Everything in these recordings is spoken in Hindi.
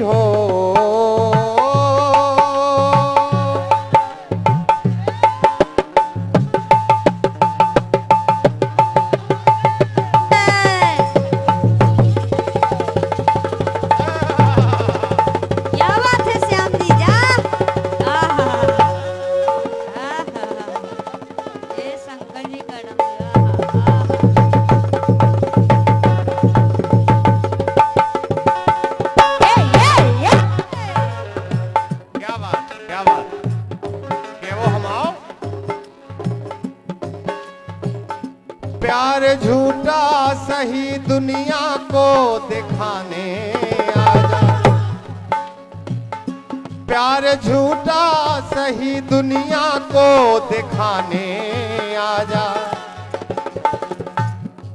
हो। सही दुनिया को दिखाने आजा। प्यार झूठा सही दुनिया को दिखाने आजा।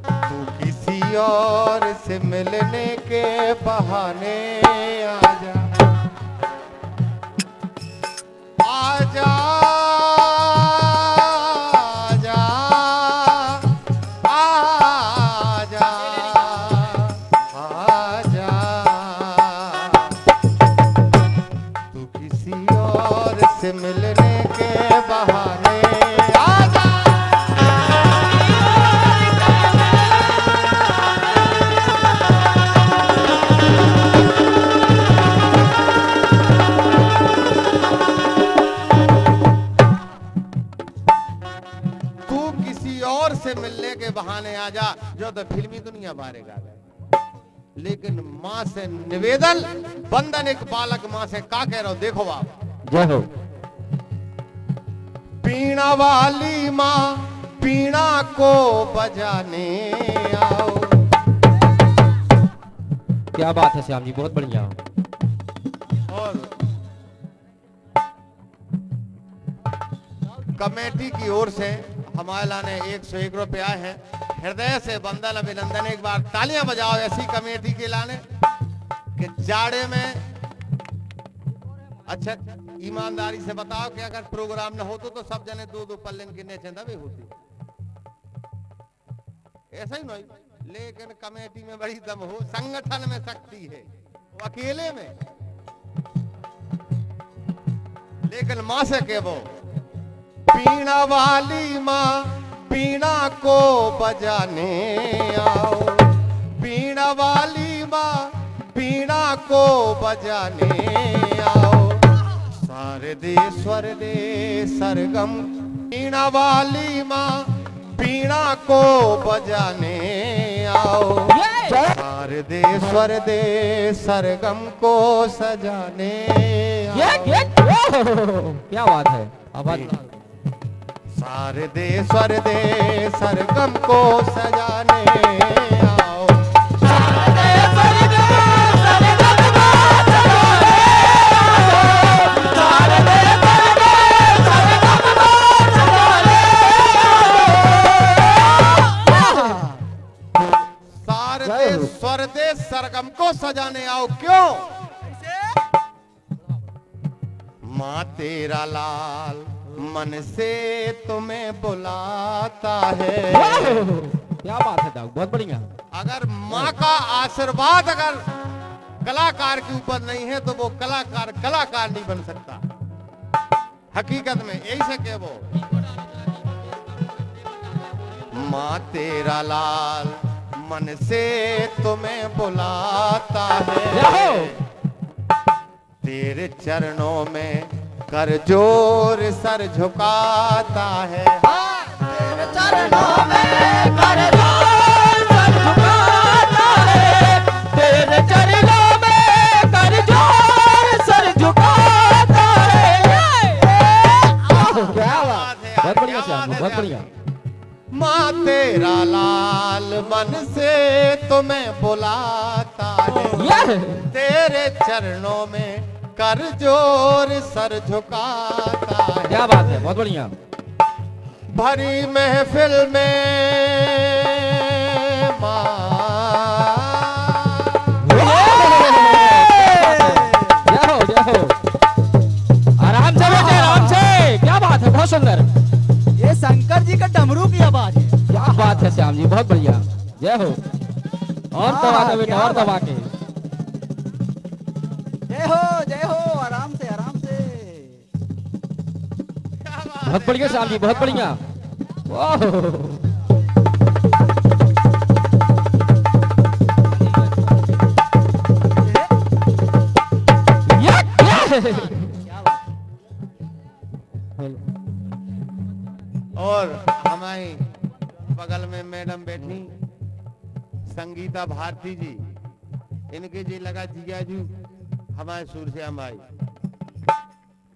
तू किसी और से मिलने के बहाने आजा। आजा। किसी और से मिलने के बहाने आ जा जो तो फिल्मी दुनिया बारे गा गए लेकिन माँ से निवेदन बंधन एक बालक माँ से का कह रहा हो देखो बाप। जय हो। पीणा वाली माँ पीणा को बजाने आओ। क्या बात है श्याम जी बहुत बढ़िया। और कमेटी की ओर से हमारे लाने एक सौ एक रुपया है। हृदय से बंदन अभिनंदन, एक बार तालियाँ बजाओ ऐसी कमेटी के लाने कि जाड़े में। अच्छा ईमानदारी से बताओ कि अगर प्रोग्राम न होतो तो सब जने दो दो पल्लन किन्ने चंदा भी होती। ऐसा ही नहीं, लेकिन कमेटी में बड़ी दम हो, संगठन में शक्ति है वो अकेले में। लेकिन माँ से के वो। पीणा वाली माँ पीणा को बजाने आओ। पीणा वाली माँ पीणा को बजाने आओ। सारे दे स्वर दे सरगम। पीणा वाली माँ पीणा को बजाने आओ। सारे दे स्वर दे सरगम को सजाने ये आओ क्या बात है? आवाज़ सारे दे स्वर दे सरगम को सजाने आओ। स्वर दे सरगम को सजाने आओ। क्यों? माँ तेरा लाल मन से तुम्हें बुलाता है। क्या बात है दाऊ बहुत बढ़िया। अगर माँ का आशीर्वाद अगर कलाकार के ऊपर नहीं है तो वो कलाकार कलाकार नहीं बन सकता। हकीकत में यही से कह वो। माँ तेरा लाल मन से तुम्हें बुलाता जय है हो। तेरे चरणों में कर ज़ोर सर झुकाता है। क्या बात बात है, बहुत बढ़िया श्याम बहुत बढ़िया। माँ तेरा लाल मन से तुम्हें बुलाता है। तेरे चरणों में कर ज़ोर सर झुकाता है। क्या बात है बहुत बढ़िया। भरी महफिल में माँ जय हो जय हो? आराम से बैठे आराम से। क्या बात है बहुत सुंदर। ये शंकर जी का डमरू की आवाज़ है। क्या बात है श्याम जी बहुत बढ़िया। जय हो। और हाँ, दबा के बेटा और दबा के। हो जय हो आराम से आराम से। बहुत बढ़िया क्या साहब जी बहुत बढ़िया। और हमारी बगल में मैडम बैठी संगीता भारती जी। इनके जी लगा जिया जी। हमारे सूरश्याम भाई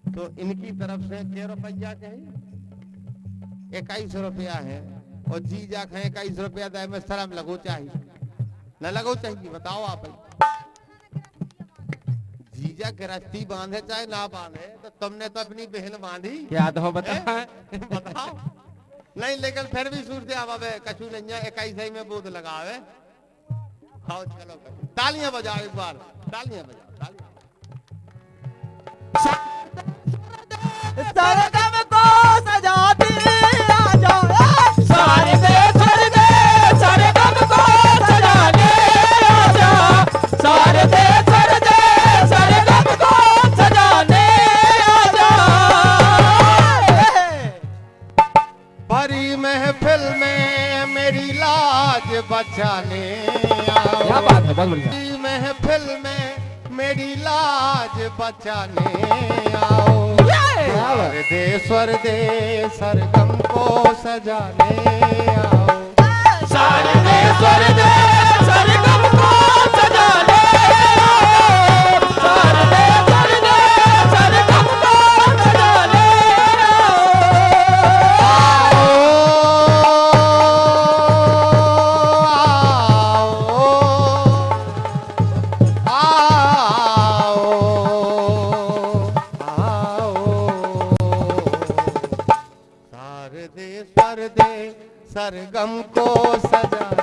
तो इनकी तरफ़ से क्या रुपया कहे इक्कीस रुपया है। और जीजा कहे इक्कीस रुपया दे में शर्म लगो चाहिए। न लगो चाहिए बताओ आप। जीजा गृहस्थी बांधे चाहे ना बांधे तो तुमने तो अपनी बहन बांधी। क्या तो बता बताओ। नहीं लेकिन फिर भी सूरत आवे कछु नहीं इक्कीस ही में बोध लगावे। आओ चलो। तालियाँ बजाओ एक बार। तालियाँ बजाओ तालियाँ। बचाने क्या बात है? बहुत बढ़िया। बचाने आओ। दे स्वर दे सरगम को सजाने आओ। सारे दे दे सरगम को सजाने